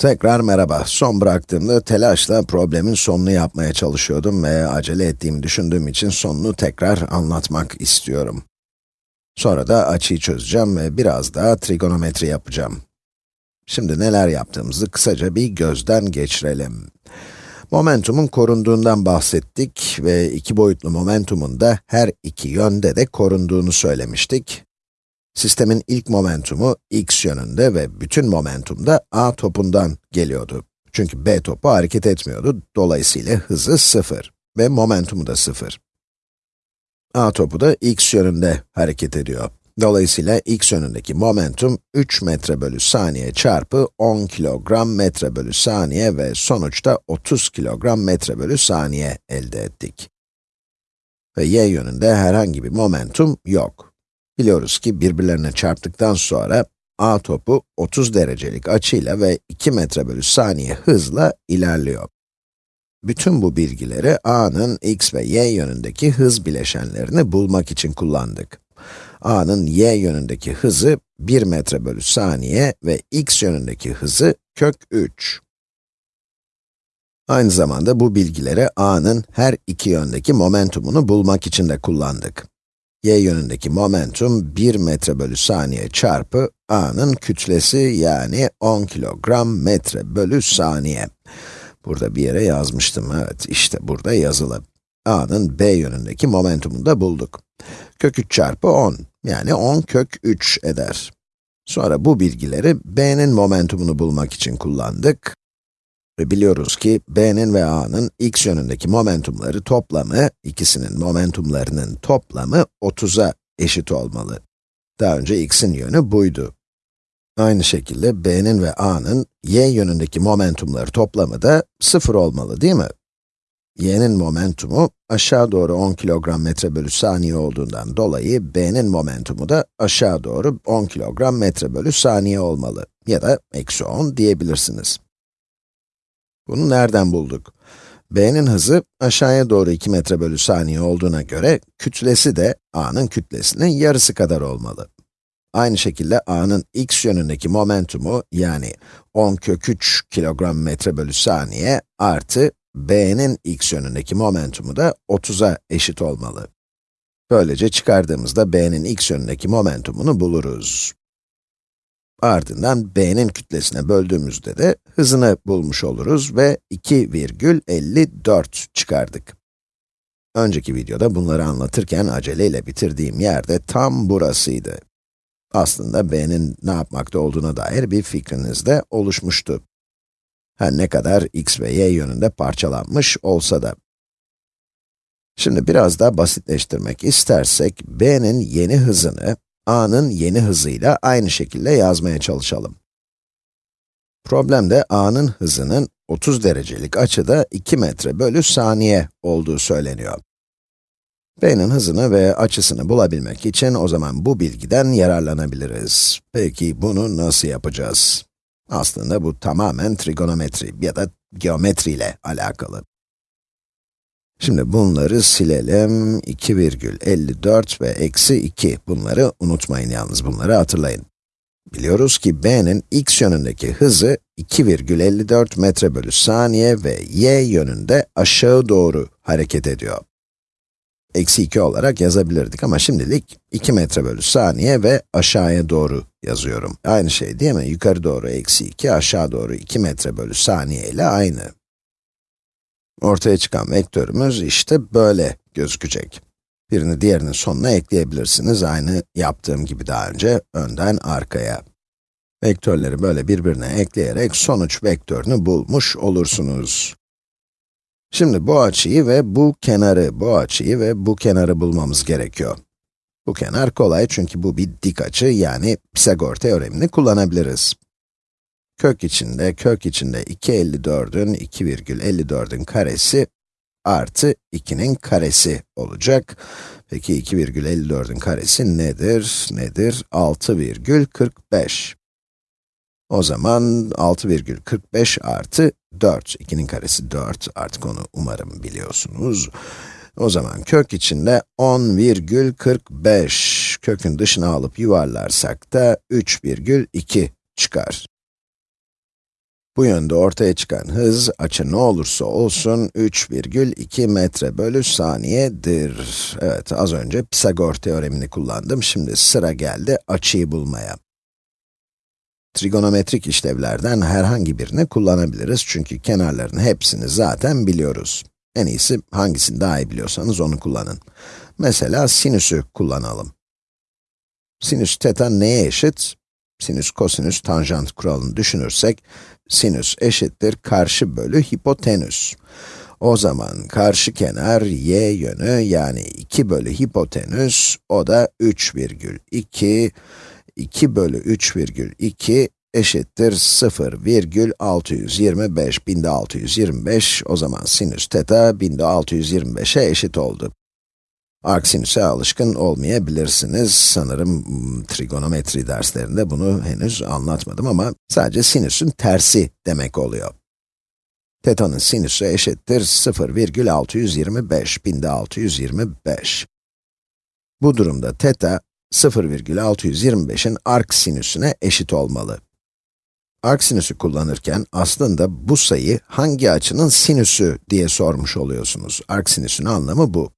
Tekrar merhaba. Son bıraktığımda telaşla problemin sonunu yapmaya çalışıyordum ve acele ettiğimi düşündüğüm için sonunu tekrar anlatmak istiyorum. Sonra da açıyı çözeceğim ve biraz daha trigonometri yapacağım. Şimdi neler yaptığımızı kısaca bir gözden geçirelim. Momentumun korunduğundan bahsettik ve iki boyutlu momentumun da her iki yönde de korunduğunu söylemiştik. Sistemin ilk momentumu x yönünde ve bütün momentum da a topundan geliyordu. Çünkü b topu hareket etmiyordu, dolayısıyla hızı 0 ve momentumu da 0. a topu da x yönünde hareket ediyor. Dolayısıyla x yönündeki momentum 3 metre bölü saniye çarpı 10 kilogram metre bölü saniye ve sonuçta 30 kilogram metre bölü saniye elde ettik. Ve y yönünde herhangi bir momentum yok. Biliyoruz ki birbirlerine çarptıktan sonra a topu 30 derecelik açıyla ve 2 metre bölü saniye hızla ilerliyor. Bütün bu bilgileri a'nın x ve y yönündeki hız bileşenlerini bulmak için kullandık. a'nın y yönündeki hızı 1 metre bölü saniye ve x yönündeki hızı kök 3. Aynı zamanda bu bilgileri a'nın her iki yöndeki momentumunu bulmak için de kullandık y yönündeki momentum 1 metre bölü saniye çarpı a'nın kütlesi yani 10 kilogram metre bölü saniye. Burada bir yere yazmıştım, evet işte burada yazılı. a'nın b yönündeki momentumunu da bulduk. Kök 3 çarpı 10, yani 10 kök 3 eder. Sonra bu bilgileri b'nin momentumunu bulmak için kullandık. Ve biliyoruz ki b'nin ve a'nın x yönündeki momentumları toplamı, ikisinin momentumlarının toplamı 30'a eşit olmalı. Daha önce x'in yönü buydu. Aynı şekilde b'nin ve a'nın y yönündeki momentumları toplamı da 0 olmalı değil mi? y'nin momentumu aşağı doğru 10 kilogram metre bölü saniye olduğundan dolayı b'nin momentumu da aşağı doğru 10 kilogram metre bölü saniye olmalı. Ya da eksi 10 diyebilirsiniz. Bunu nereden bulduk? b'nin hızı aşağıya doğru 2 metre bölü saniye olduğuna göre, kütlesi de a'nın kütlesinin yarısı kadar olmalı. Aynı şekilde a'nın x yönündeki momentumu, yani 10 kök 3 kilogram metre bölü saniye artı b'nin x yönündeki momentumu da 30'a eşit olmalı. Böylece çıkardığımızda b'nin x yönündeki momentumunu buluruz. Ardından b'nin kütlesine böldüğümüzde de hızını bulmuş oluruz ve 2,54 çıkardık. Önceki videoda bunları anlatırken aceleyle bitirdiğim yerde tam burasıydı. Aslında b'nin ne yapmakta olduğuna dair bir fikriniz de oluşmuştu. Her ne kadar x ve y yönünde parçalanmış olsa da. Şimdi biraz daha basitleştirmek istersek, b'nin yeni hızını a'nın yeni hızıyla aynı şekilde yazmaya çalışalım. Problemde a'nın hızının 30 derecelik açıda 2 metre bölü saniye olduğu söyleniyor. b'nin hızını ve açısını bulabilmek için o zaman bu bilgiden yararlanabiliriz. Peki bunu nasıl yapacağız? Aslında bu tamamen trigonometri ya da geometri ile alakalı. Şimdi bunları silelim. 2,54 ve eksi 2. Bunları unutmayın yalnız, bunları hatırlayın. Biliyoruz ki b'nin x yönündeki hızı 2,54 metre bölü saniye ve y yönünde aşağı doğru hareket ediyor. Eksi 2 olarak yazabilirdik ama şimdilik 2 metre bölü saniye ve aşağıya doğru yazıyorum. Aynı şey değil mi? Yukarı doğru eksi 2, aşağı doğru 2 metre bölü saniye ile aynı. Ortaya çıkan vektörümüz işte böyle gözükecek. Birini diğerinin sonuna ekleyebilirsiniz, aynı yaptığım gibi daha önce, önden arkaya. Vektörleri böyle birbirine ekleyerek sonuç vektörünü bulmuş olursunuz. Şimdi bu açıyı ve bu kenarı, bu açıyı ve bu kenarı bulmamız gerekiyor. Bu kenar kolay çünkü bu bir dik açı, yani Pisagor teoremini kullanabiliriz kök içinde, kök içinde 254'ün, 2,54'ün karesi artı 2'nin karesi olacak. Peki 2,54'ün karesi nedir? Nedir? 6,45. O zaman 6,45 artı 4, 2'nin karesi 4, artık onu umarım biliyorsunuz. O zaman kök içinde 10,45, kökün dışına alıp yuvarlarsak da 3,2 çıkar. Bu yönde ortaya çıkan hız, açı ne olursa olsun 3,2 metre bölü saniyedir. Evet, az önce Pisagor teoremini kullandım. Şimdi sıra geldi açıyı bulmaya. Trigonometrik işlevlerden herhangi birini kullanabiliriz çünkü kenarların hepsini zaten biliyoruz. En iyisi hangisini daha iyi biliyorsanız onu kullanın. Mesela sinüsü kullanalım. Sinüs teta neye eşit? Sinüs, kosinüs, tanjant kuralını düşünürsek, sinüs eşittir karşı bölü hipotenüs. O zaman karşı kenar y yönü yani 2 bölü hipotenüs, o da 3,2, 2 bölü 3,2 eşittir 0,625, 1625, o zaman sinüs teta 1625'e eşit oldu. Arcsinüse alışkın olmayabilirsiniz. Sanırım hmm, trigonometri derslerinde bunu henüz anlatmadım ama sadece sinüsün tersi demek oluyor. Teta'nın sinüsü eşittir 0,625, 1625. Bu durumda teta, 0,625'in arc sinüsüne eşit olmalı. Arc sinüsü kullanırken aslında bu sayı hangi açının sinüsü diye sormuş oluyorsunuz. Arc sinüsün anlamı bu.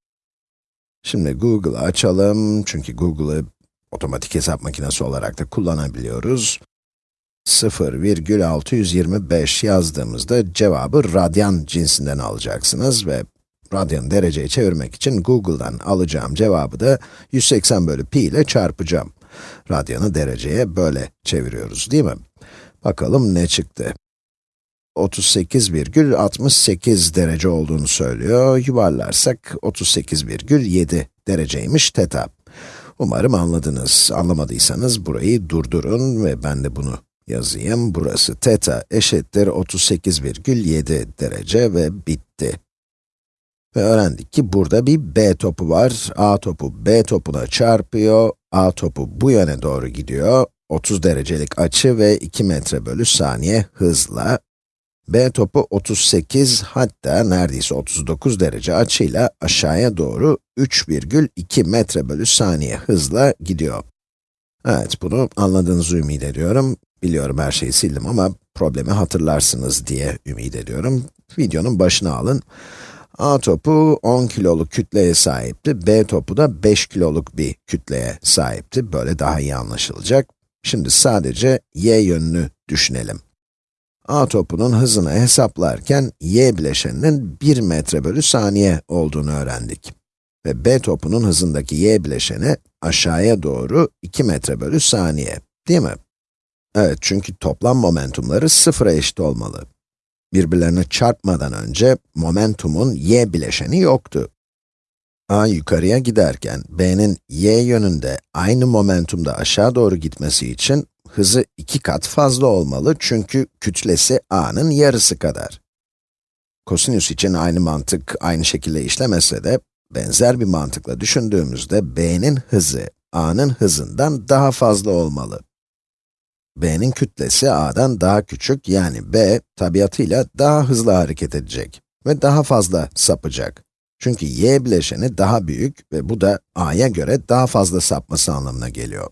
Şimdi Google'ı açalım, çünkü Google'ı otomatik hesap makinesi olarak da kullanabiliyoruz. 0,625 yazdığımızda cevabı radyan cinsinden alacaksınız ve radyan dereceye çevirmek için Google'dan alacağım cevabı da 180 bölü pi ile çarpacağım. Radyanı dereceye böyle çeviriyoruz değil mi? Bakalım ne çıktı? 38,68 derece olduğunu söylüyor. Yuvarlarsak 38,7 dereceymiş teta. Umarım anladınız. Anlamadıysanız burayı durdurun ve ben de bunu yazayım. Burası teta eşittir 38,7 derece ve bitti. Ve öğrendik ki burada bir b topu var. a topu b topuna çarpıyor. a topu bu yöne doğru gidiyor. 30 derecelik açı ve 2 metre bölü saniye hızla B topu 38 hatta neredeyse 39 derece açıyla aşağıya doğru 3,2 metre bölü saniye hızla gidiyor. Evet, bunu anladığınızı ümit ediyorum. Biliyorum her şeyi sildim ama problemi hatırlarsınız diye ümit ediyorum. Videonun başına alın. A topu 10 kiloluk kütleye sahipti, B topu da 5 kiloluk bir kütleye sahipti. Böyle daha iyi anlaşılacak. Şimdi sadece y yönünü düşünelim. A topunun hızını hesaplarken y bileşeninin 1 metre bölü saniye olduğunu öğrendik. Ve B topunun hızındaki y bileşeni aşağıya doğru 2 metre bölü saniye, değil mi? Evet, çünkü toplam momentumları sıfıra eşit olmalı. Birbirlerine çarpmadan önce momentumun y bileşeni yoktu. A yukarıya giderken b'nin y yönünde aynı momentumda aşağı doğru gitmesi için hızı iki kat fazla olmalı çünkü kütlesi a'nın yarısı kadar. Kosinüs için aynı mantık aynı şekilde işlemese de, benzer bir mantıkla düşündüğümüzde b'nin hızı a'nın hızından daha fazla olmalı. b'nin kütlesi a'dan daha küçük yani b tabiatıyla daha hızlı hareket edecek ve daha fazla sapacak. Çünkü y bileşeni daha büyük ve bu da a'ya göre daha fazla sapması anlamına geliyor.